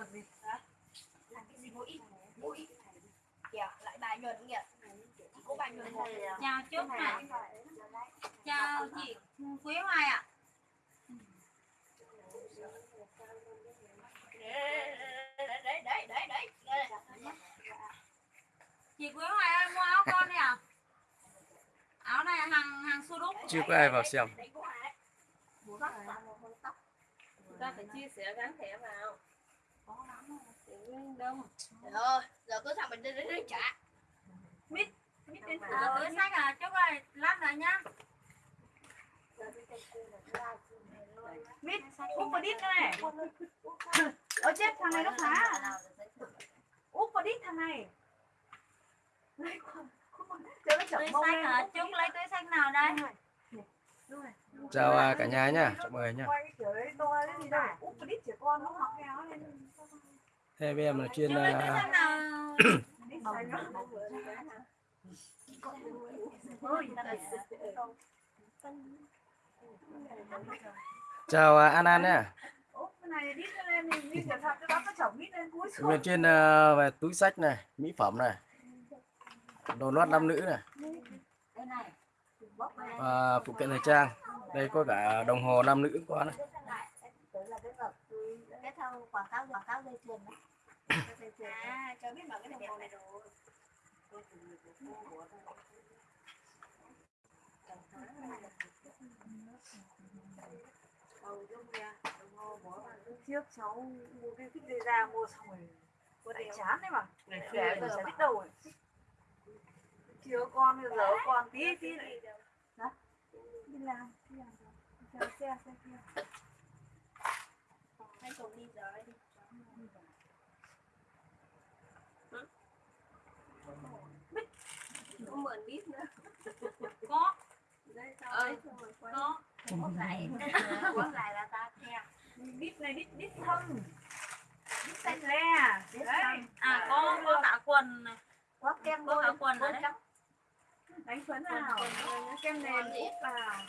được gì làm cái gì mũi mũi kìa lại bài nhuần kìa chỉ có bài nhuần một chào chúc này chào chị Quý Hoài ạ đấy đấy đấy đấy đấy chị Quý Hoài ơi mua áo con đi à áo này hàng hàng su đúc chưa có ai vào xem chúng ta phải chia sẻ gắn thẻ vào đông rồi giờ cứ thằng mình đi đi trả mít mít đến à, túi sách à chúc ơi lát rồi nhá mít úp vào đít này ở chết thằng này nó phá úp vào đít thằng này lấy con lấy túi sách nào đây chào cả nhà nhá chào mời nhá áo lên em là chuyên túi à, chào à, An An xuống là chuyên à, về túi sách này mỹ phẩm này đồ lót nam nữ này và phụ kiện thời trang. Đây có cả đồng hồ nam nữ có này cái thâu quảng cáo quảng cáo dây chuyền đó. À cho biết mà cái đồng hồ này rồi trước cháu mua cái thích dây ra mua xong rồi có để chán đấy mà. Để giờ chả biết đâu rồi. Chưa con bây giờ con tí tí đi làm đi làm rồi. xe xe kia đi đi có mượn đít nữa. Có. Quay. có. Quất lại. Quất lại là ta theo đít này đít đít thâm đít xanh le đấy. à có có cả quần này. Quất kem có cả quần đấy. Đánh phấn nào kem nền úp vào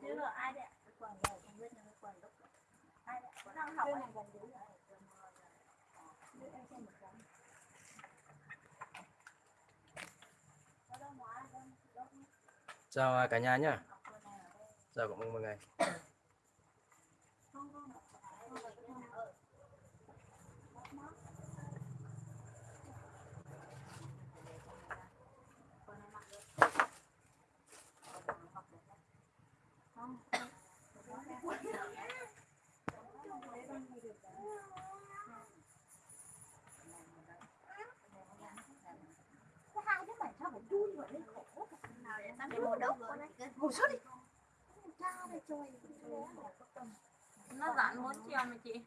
chứ là ai đấy cái quần này không biết là cái quần lúc ai đấy? Đang học này gần dưới rồi Đưa em xem một cái. Có đâu ngoài, đâu, đâu. chào à, cả nhà nhá chào mọi người Không, không, không, không, không, ờ. Mất mất. Quần này mặc được. Quần này mặc được đấy. Không, không. Quần này mặc được. Đấy, con đi được đấy. Cái hai đứa mày sao phải đun vậy lên khổ quá. Tao đi mua đâu rồi. ngủ suốt đi nó giảm 4 triệu mà chị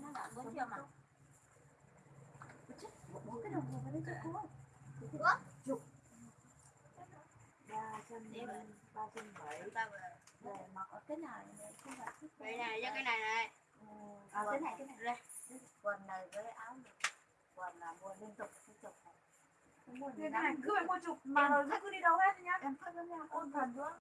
nó giảm 4 triệu mà cái đồng hồ vào đây cho cô ba trăm ba trăm bảy về. mặc ở cái này không phải thích Cái này cho cái này này. à cái này cái này. Quần này với áo. Quần là mua liên tục liên tục này. Cái này cứ phải mua chục mà rồi cứ đi đâu hết nhá. em phát với nhau. Ôn thần nữa